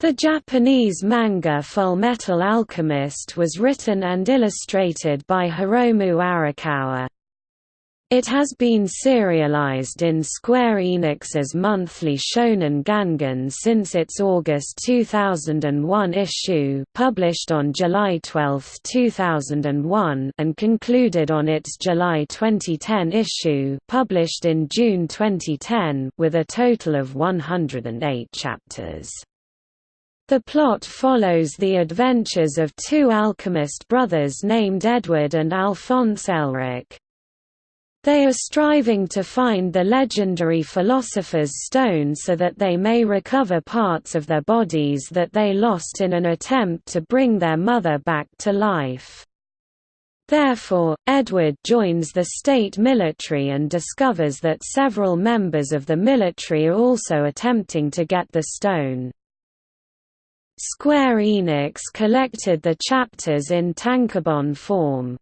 The Japanese manga Fullmetal Alchemist was written and illustrated by Hiromu Arakawa. It has been serialized in Square Enix's monthly Shonen Gangan since its August 2001 issue published on July 12, 2001 and concluded on its July 2010 issue published in June 2010 with a total of 108 chapters. The plot follows the adventures of two alchemist brothers named Edward and Alphonse Elric. They are striving to find the legendary Philosopher's Stone so that they may recover parts of their bodies that they lost in an attempt to bring their mother back to life. Therefore, Edward joins the state military and discovers that several members of the military are also attempting to get the stone. Square Enix collected the chapters in tankobon form.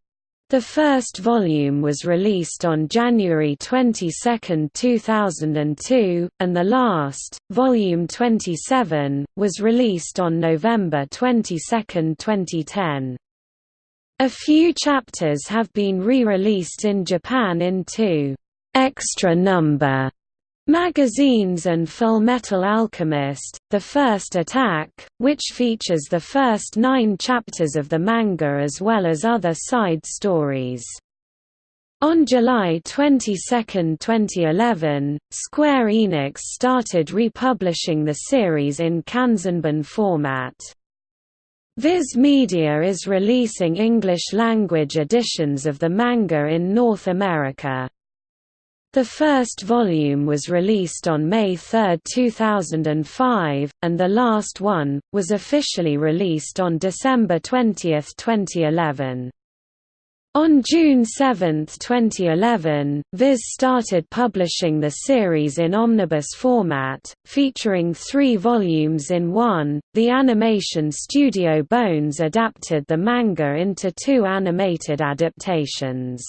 The first volume was released on January 22, 2002, and the last, Volume 27, was released on November 22, 2010. A few chapters have been re-released in Japan in two extra number Magazines and Fullmetal Alchemist, The First Attack, which features the first nine chapters of the manga as well as other side stories. On July 22, 2011, Square Enix started republishing the series in Kanzenban format. Viz Media is releasing English-language editions of the manga in North America. The first volume was released on May 3, 2005, and the last one, was officially released on December 20, 2011. On June 7, 2011, Viz started publishing the series in omnibus format, featuring three volumes in one. The animation studio Bones adapted the manga into two animated adaptations.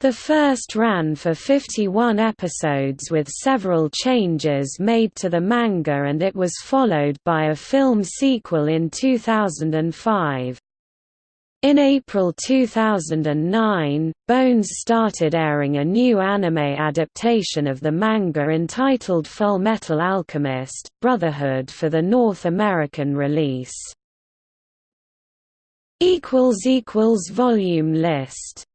The first ran for 51 episodes with several changes made to the manga and it was followed by a film sequel in 2005. In April 2009, Bones started airing a new anime adaptation of the manga entitled Fullmetal Alchemist, Brotherhood for the North American release. Volume list